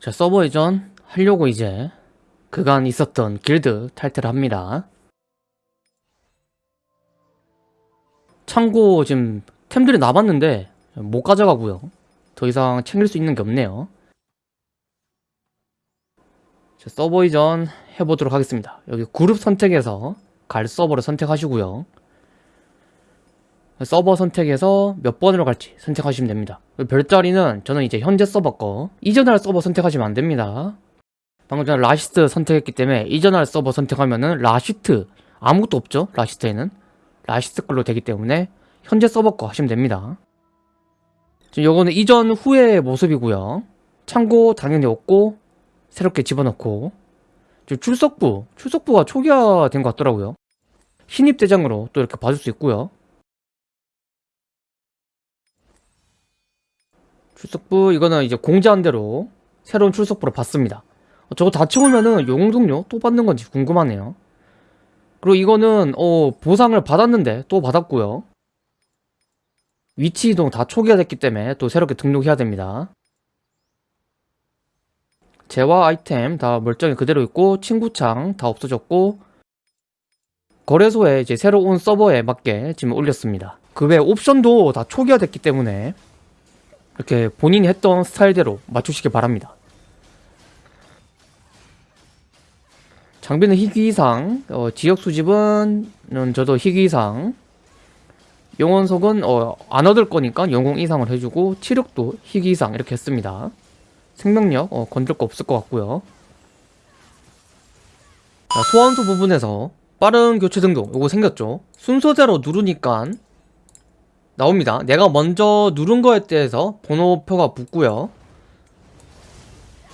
자 서버 이전 하려고 이제 그간 있었던 길드 탈퇴를 합니다. 참고 지금 템들이 남았는데 못 가져가고요. 더 이상 챙길 수 있는 게 없네요. 자, 서버 이전 해보도록 하겠습니다. 여기 그룹 선택해서 갈 서버를 선택하시고요 서버 선택해서 몇 번으로 갈지 선택하시면 됩니다. 별자리는 저는 이제 현재 서버 거 이전할 서버 선택하시면 안 됩니다. 방금 전에 라시트 선택했기 때문에 이전할 서버 선택하면은 라시트 아무것도 없죠? 라시트에는? 라시트 걸로 되기 때문에 현재 서버 거 하시면 됩니다. 지금 요거는 이전 후의 모습이고요. 참고 당연히 없고 새롭게 집어넣고 지금 출석부 출석부가 초기화된 것 같더라고요. 신입 대장으로 또 이렇게 봐줄 수 있고요 출석부 이거는 이제 공지한 대로 새로운 출석부를 받습니다. 어, 저거 다 채우면은 용동료 또 받는 건지 궁금하네요. 그리고 이거는 어 보상을 받았는데 또 받았고요. 위치 이동 다 초기화 됐기 때문에 또 새롭게 등록해야 됩니다. 재화 아이템 다 멀쩡히 그대로 있고 친구창 다 없어졌고 거래소에 이제 새로 운 서버에 맞게 지금 올렸습니다. 그 외 옵션도 다 초기화 됐기 때문에 이렇게 본인이 했던 스타일대로 맞추시기 바랍니다. 장비는 희귀 이상 어, 지역 수집은 음, 저도 희귀 이상. 영원석은 어, 안 얻을 거니까 영웅 이상을 해주고 치력도 희귀 이상 이렇게 했습니다. 생명력 어, 건들 거 없을 것 같고요. 자, 소환수 부분에서 빠른 교체 등록 요거 생겼죠? 순서대로 누르니까 나옵니다. 내가 먼저 누른 거에 대해서 번호표가 붙고요.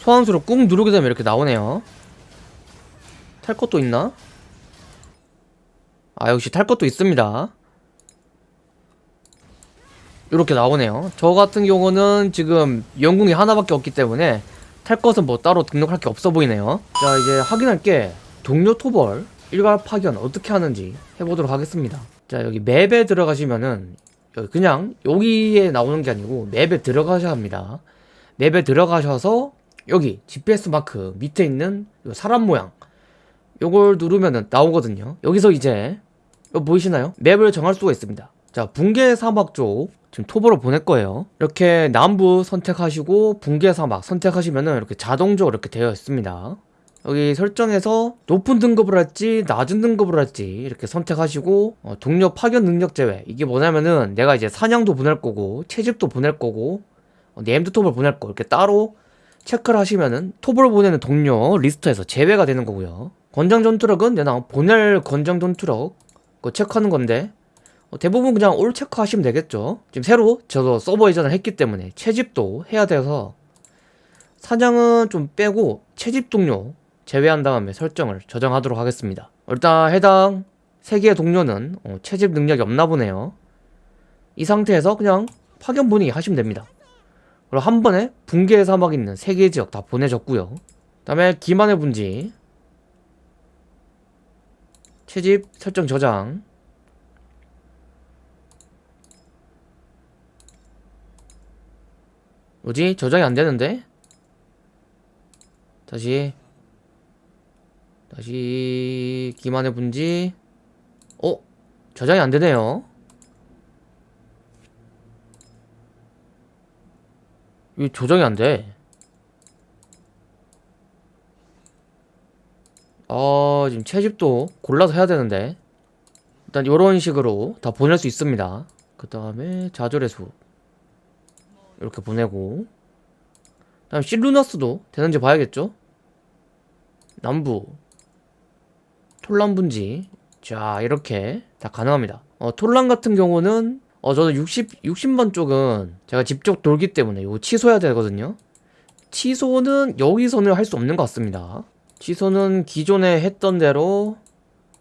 소환수를 꾹 누르게 되면 이렇게 나오네요. 탈 것도 있나? 아 역시 탈 것도 있습니다. 이렇게 나오네요. 저 같은 경우는 지금 영궁이 하나밖에 없기 때문에 탈 것은 뭐 따로 등록할 게 없어 보이네요. 자 이제 확인할 게 동료 토벌 일괄 파견 어떻게 하는지 해보도록 하겠습니다. 자 여기 맵에 들어가시면은 그냥 여기에 나오는 게 아니고 맵에 들어가셔야 합니다. 맵에 들어가셔서 여기 GPS 마크 밑에 있는 사람 모양 요걸 누르면 나오거든요. 여기서 이제 보이시나요? 맵을 정할 수가 있습니다. 자 붕괴 사막 쪽 지금 톱으로 보낼 거예요. 이렇게 남부 선택하시고 붕괴 사막 선택하시면 이렇게 자동적으로 이렇게 되어 있습니다 여기 설정에서 높은 등급을 할지 낮은 등급을 할지 이렇게 선택하시고 어, 동료 파견 능력 제외. 이게 뭐냐면은 내가 이제 사냥도 보낼 거고 채집도 보낼 거고 어, named 토벌을 보낼 거. 이렇게 따로 체크를 하시면은 토벌을 보내는 동료 리스트에서 제외가 되는 거고요. 권장 전투력은 내가 보낼 권장 전투력 그거 체크하는 건데 어, 대부분 그냥 all 체크하시면 되겠죠. 지금 새로 저도 서버 이전을 했기 때문에 채집도 해야 돼서 사냥은 좀 빼고 채집 동료 제외한 다음에 설정을 저장하도록 하겠습니다. 일단 해당 3개의 동료는 어, 채집 능력이 없나 보네요. 이 상태에서 그냥 파견 분위기 하시면 됩니다. 그리고 한 번에 붕괴의 사막 있는 3개의 지역 다 보내줬고요. 그 다음에 기만의 분지. 채집 설정 저장. 뭐지? 저장이 안되는데? 다시 다시 기만의 분지 어? 저장이 안되네요. 이 조정이 안돼. 아 지금 채집도 골라서 해야 되는데. 일단 이런 식으로 다 보낼 수 있습니다. 그 다음에 좌절의 수. 이렇게 보내고. 다음 실루나스도 되는지 봐야겠죠? 남부 톨란 분지. 자 이렇게 다 가능합니다. 어, 톨란 같은 경우는 어 저는 60, 60번 쪽은 제가 직접 돌기 때문에 이거 취소해야 되거든요. 취소는 여기서는 할 수 없는 것 같습니다. 취소는 기존에 했던 대로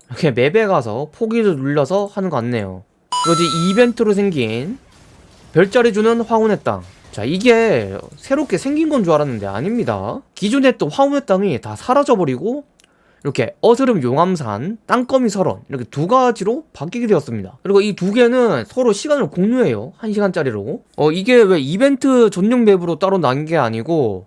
이렇게 맵에 가서 포기를 눌러서 하는 것 같네요. 이제 이벤트로 생긴 별자리 주는 황혼의 땅. 자 이게 새롭게 생긴 건 줄 알았는데 아닙니다. 기존에 했던 황혼의 땅이 다 사라져버리고 이렇게 어스름 용암산, 땅거미 설원 이렇게 두 가지로 바뀌게 되었습니다. 그리고 이 두 개는 서로 시간을 공유해요. 1시간짜리로. 어 이게 왜 이벤트 전용 맵으로 따로 난 게 아니고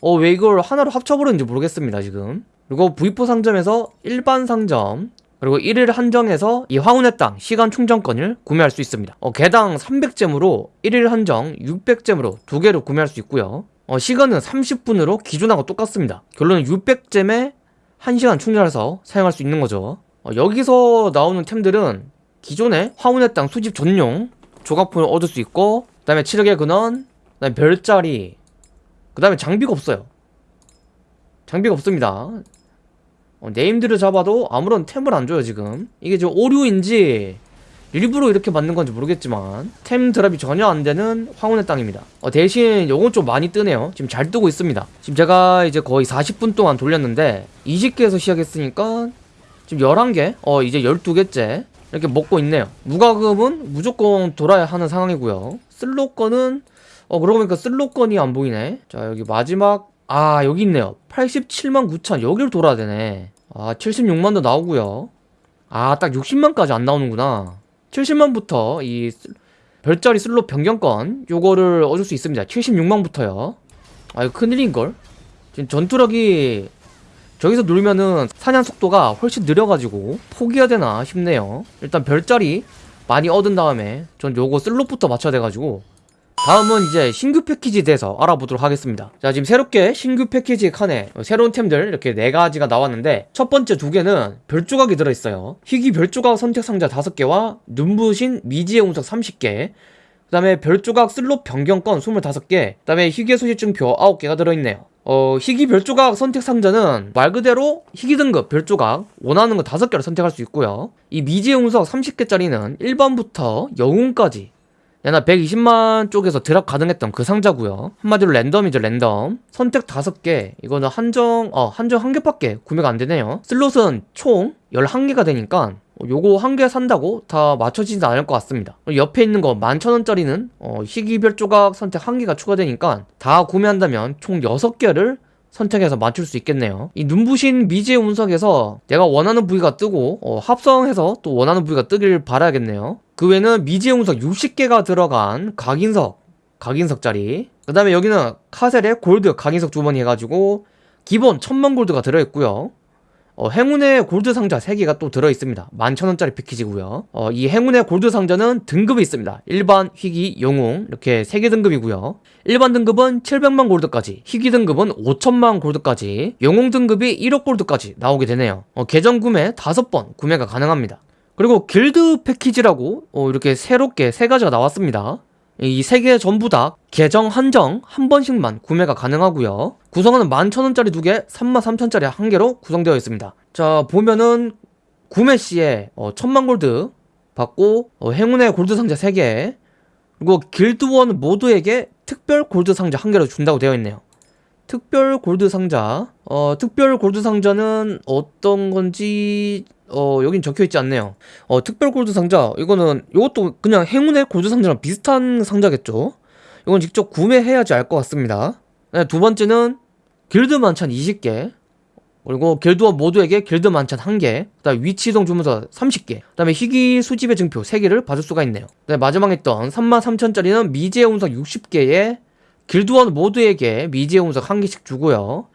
어, 왜 이걸 하나로 합쳐버렸는지 모르겠습니다, 지금. 그리고 V4 상점에서 일반 상점, 그리고 1일 한정에서 이 황혼의 땅 시간 충전권을 구매할 수 있습니다. 어, 개당 300잼으로 1일 한정 600잼으로 두 개를 구매할 수 있고요. 어, 시간은 30분으로 기존하고 똑같습니다. 결론은 600잼에 1시간 충전해서 사용할 수 있는 거죠. 어, 여기서 나오는 템들은 기존의 황혼의 땅 수집 전용 조각품을 얻을 수 있고 그 다음에 치력의 근원, 그 다음에 별자리 그 다음에 장비가 없어요. 장비가 없습니다. 어, 네임들을 잡아도 아무런 템을 안 줘요 지금 이게 지금 오류인지 일부러 이렇게 만든 건지 모르겠지만 템 드랍이 전혀 안 되는 황혼의 땅입니다. 어, 대신 요건 좀 많이 뜨네요. 지금 잘 뜨고 있습니다. 지금 제가 이제 거의 40분 동안 돌렸는데 20개에서 시작했으니까 지금 11개? 어 이제 12개째 이렇게 먹고 있네요. 무과금은 무조건 돌아야 하는 상황이고요. 슬롯건은 어 그러고 보니까 슬롯건이 안 보이네. 자 여기 마지막 아 여기 있네요. 87만 9천. 여기를 돌아야 되네. 아 76만도 나오고요. 아 딱 60만까지 안 나오는구나 70만부터 이 슬- 별자리 슬롯 변경권 요거를 얻을 수 있습니다. 76만부터요. 아 이거 큰일인걸? 지금 전투력이 저기서 누르면은 사냥 속도가 훨씬 느려가지고 포기해야 되나 싶네요. 일단 별자리 많이 얻은 다음에 전 요거 슬롯부터 맞춰야 돼가지고 다음은 이제 신규 패키지에 대해서 알아보도록 하겠습니다. 자 지금 새롭게 신규 패키지 칸에 새로운 템들 이렇게 네 가지가 나왔는데 첫 번째 두 개는 별조각이 들어있어요. 희귀 별조각 선택 상자 5개와 눈부신 미지의 운석 30개 그 다음에 별조각 슬롯 변경권 25개 그 다음에 희귀 소식증표 9개가 들어있네요. 어, 희귀 별조각 선택 상자는 말 그대로 희귀 등급 별조각 원하는 거 5개를 선택할 수 있고요. 이 미지의 운석 30개짜리는 1번부터 영웅까지 야나 120만 쪽에서 드랍 가능했던 그 상자고요. 한마디로 랜덤이죠 랜덤. 선택 5개. 이거는 한정 어 한정 한 개밖에 구매가 안 되네요. 슬롯은 총 11개가 되니까 요거 한 개 산다고 다 맞춰지진 않을 것 같습니다. 옆에 있는 거 11,000원짜리는 어, 희귀별 조각 선택 한 개가 추가되니까 다 구매한다면 총 6개를 선택해서 맞출 수 있겠네요. 이 눈부신 미지의 운석에서 내가 원하는 부위가 뜨고 어, 합성해서 또 원하는 부위가 뜨길 바라야겠네요 그 외에는 미지의 운석 60개가 들어간 각인석 각인석짜리. 그 다음에 여기는 카셀의 골드 각인석 주머니 해가지고 기본 1000만 골드가 들어있고요. 어, 행운의 골드 상자 3개가 또 들어있습니다. 11,000원짜리 패키지고요. 어, 이 행운의 골드 상자는 등급이 있습니다. 일반, 희귀, 영웅 이렇게 3개 등급이고요. 일반 등급은 700만 골드까지 희귀 등급은 5천만 골드까지 영웅 등급이 1억 골드까지 나오게 되네요. 어, 계정 구매 5번 구매가 가능합니다 그리고 길드 패키지라고 어, 이렇게 새롭게 세 가지가 나왔습니다. 이 세 개 전부 다 계정 한정 한 번씩만 구매가 가능하고요. 구성은 11,000원짜리 두 개, 33,000원짜리 한 개로 구성되어 있습니다. 자 보면은 구매 시에 어, 1000만 골드 받고 어, 행운의 골드 상자 3개 그리고 길드원 모두에게 특별 골드 상자 한 개로 준다고 되어 있네요. 특별 골드 상자. 어 특별 골드 상자는 어떤 건지 어 여긴 적혀 있지 않네요. 어 특별 골드 상자. 이거는 이것도 그냥 행운의 골드 상자랑 비슷한 상자겠죠? 이건 직접 구매해야지 알 것 같습니다. 네, 두 번째는 길드 만찬 20개. 그리고 길드원 모두에게 길드 만찬 1개. 그 다음 위치 이동 주문서 30개. 그 다음에 희귀 수집의 증표 3개를 받을 수가 있네요. 네, 마지막에 있던 33,000짜리는 미지의 운석 60개에 길드원 모두에게 미지의 운석 1개씩 주고요.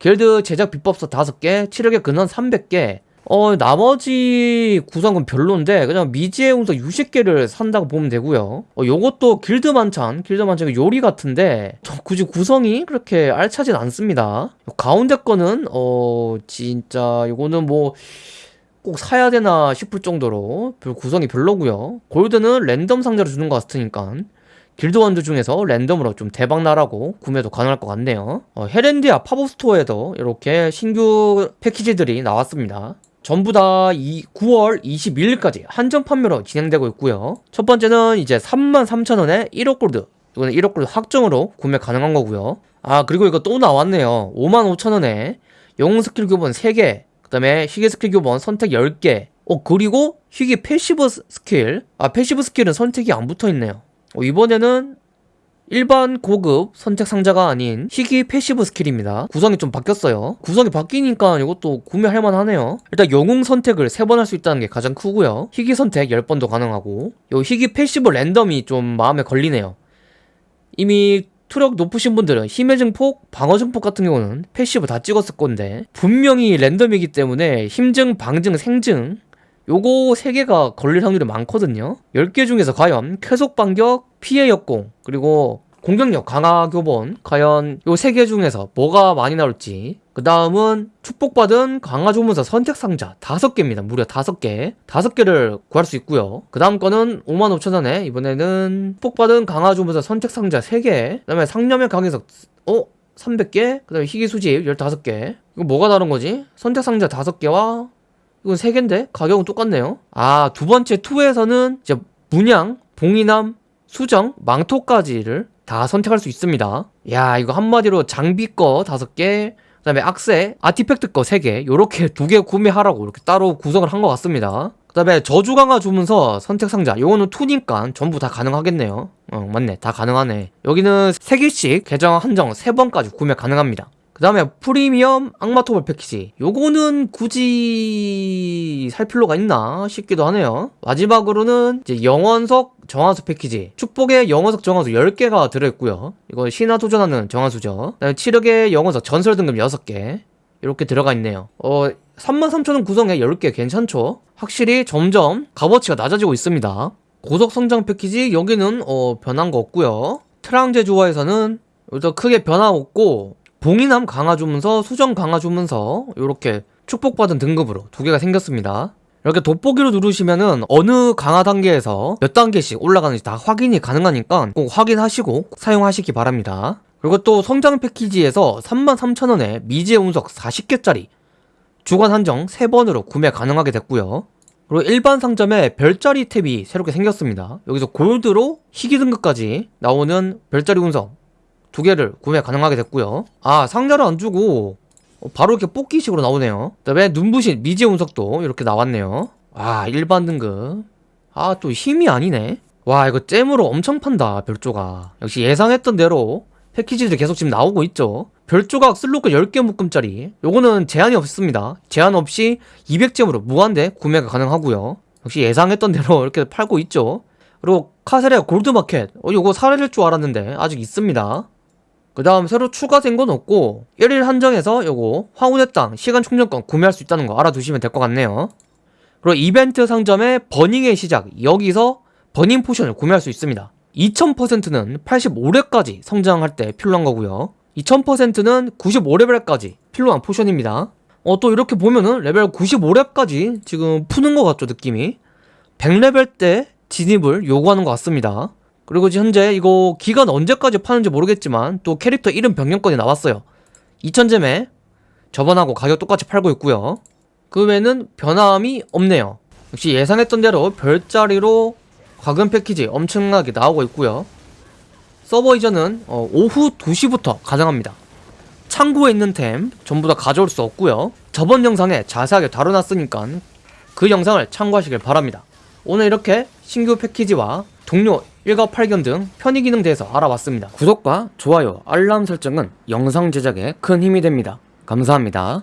길드 제작 비법서 5개, 치력의 근원 300개 어 나머지 구성은 별론데 그냥 미지의 운석 60개를 산다고 보면 되고요. 어 요것도 길드 만찬 길드 만찬 요리 같은데 저 굳이 구성이 그렇게 알차진 않습니다. 요 가운데 거는 어 진짜 요거는 뭐 꼭 사야 되나 싶을 정도로 별 구성이 별로고요. 골드는 랜덤 상자로 주는 것 같으니까 길드원들 중에서 랜덤으로 좀 대박 나라고 구매도 가능할 것 같네요. 어, 헤렌디아 팝업 스토어에도 이렇게 신규 패키지들이 나왔습니다. 전부 다 이 9월 21일까지 한정 판매로 진행되고 있고요. 첫 번째는 이제 33,000원에 1억 골드 이거는 1억 골드 확정으로 구매 가능한 거고요. 아 그리고 이거 또 나왔네요. 55,000원에 영웅 스킬 교본 3개 그 다음에 희귀 스킬 교본 선택 10개 어 그리고 희귀 passive 스킬 아 passive 스킬은 선택이 안 붙어있네요 어, 이번에는 일반 고급 선택 상자가 아닌 희귀 passive 스킬입니다. 구성이 좀 바뀌었어요. 구성이 바뀌니까 이것도 구매할 만하네요. 일단 영웅 선택을 3번 할 수 있다는 게 가장 크고요. 희귀 선택 10번도 가능하고 요 희귀 passive 랜덤이 좀 마음에 걸리네요. 이미 투력 높으신 분들은 힘의 증폭, 방어 증폭 같은 경우는 passive 다 찍었을 건데 분명히 랜덤이기 때문에 힘증, 방증, 생증 요거 3개가 걸릴 확률이 많거든요. 10개 중에서 과연 쾌속 반격, 피해 역공 그리고 공격력 강화 교본 과연 요 3개 중에서 뭐가 많이 나올지. 그 다음은 축복받은 강화 주문서 선택 상자 5개입니다. 무려 5개. 5개를 구할 수 있고요. 그 다음 거는 55,000원에 이번에는 축복받은 강화 주문서 선택 상자 3개. 그 다음에 상념의 강화석 어? 300개? 그 다음에 희귀 수집 15개. 이거 뭐가 다른 거지? 선택 상자 5개와 이건 3개인데? 가격은 똑같네요. 아 두 번째 2에서는 이제 문양, 봉이남, 수정, 망토까지를 다 선택할 수 있습니다. 야 이거 한마디로 장비 거 5개 그 다음에 악세, 아티팩트 거 3개 요렇게 두 개 구매하라고 이렇게 따로 구성을 한 것 같습니다. 그 다음에 저주 강화 주문서 선택 상자 요거는 2니까 전부 다 가능하겠네요. 어 맞네. 다 가능하네. 여기는 3개씩 계정 한정 3번까지 구매 가능합니다 그 다음에 프리미엄 악마토벌 패키지. 요거는 굳이 살 필요가 있나 싶기도 하네요. 마지막으로는 이제 영원석 정화수 패키지. 축복의 영원석 정화수 10개가 들어있고요. 이거 신화 도전하는 정화수죠. 치력의 영원석 전설 등급 6개. 이렇게 들어가 있네요. 어 33,000원 구성에 10개 괜찮죠? 확실히 점점 값어치가 낮아지고 있습니다. 고속 성장 패키지 여기는 어 변한 거 없고요. 트랑제 조화에서는 여기서 크게 변화 없고 봉인함 강화 주문서, 수정 강화 주문서 이렇게 축복받은 등급으로 두 개가 생겼습니다. 이렇게 돋보기로 누르시면은 어느 강화 단계에서 몇 단계씩 올라가는지 다 확인이 가능하니까 꼭 확인하시고 사용하시기 바랍니다. 그리고 또 성장 패키지에서 33,000원에 미지의 운석 40개짜리 주간 한정 3번으로 구매 가능하게 됐고요. 그리고 일반 상점에 별자리 탭이 새롭게 생겼습니다. 여기서 골드로 희귀 등급까지 나오는 별자리 운석 두 개를 구매 가능하게 됐고요. 아 상자를 안 주고 바로 이렇게 뽑기식으로 나오네요. 그 다음에 눈부신 미지의 운석도 이렇게 나왔네요. 아 일반 등급. 아 또 힘이 아니네. 와 이거 잼으로 엄청 판다 별조각. 역시 예상했던 대로 패키지들이 계속 지금 나오고 있죠. 별조각 슬로크 10개 묶음짜리. 요거는 제한이 없습니다. 제한 없이 200잼으로 무한대 구매가 가능하고요. 역시 예상했던 대로 이렇게 팔고 있죠. 그리고 카세레 골드마켓. 어, 요거 사라질 줄 알았는데 아직 있습니다. 그 다음 새로 추가된 건 없고 1일 한정해서 요거 황혼의 땅 시간 충전권 구매할 수 있다는 거 알아두시면 될 것 같네요. 그리고 이벤트 상점의 burning의 시작 여기서 burning potion을 구매할 수 있습니다. 2000%는 85렙까지 성장할 때 필요한 거고요. 2000%는 95레벨까지 필요한 potion입니다. 어 또 이렇게 보면은 레벨 95렙까지 지금 푸는 것 같죠 느낌이? 100레벨 때 진입을 요구하는 것 같습니다 그리고 현재 이거 기간 언제까지 파는지 모르겠지만 또 캐릭터 이름 변경권이 나왔어요. 2000잼에 저번하고 가격 똑같이 팔고 있고요. 그 외에는 변함이 없네요. 역시 예상했던 대로 별자리로 과금 패키지 엄청나게 나오고 있고요. 서버 이전은 어, 오후 2시부터 가능합니다. 창고에 있는 템 전부 다 가져올 수 없고요. 저번 영상에 자세하게 다뤄놨으니까 그 영상을 참고하시길 바랍니다. 오늘 이렇게 신규 패키지와 동료 일과 팔견 등 편의 기능 대해서 알아봤습니다. 구독과 좋아요, 알람 설정은 영상 제작에 큰 힘이 됩니다. 감사합니다.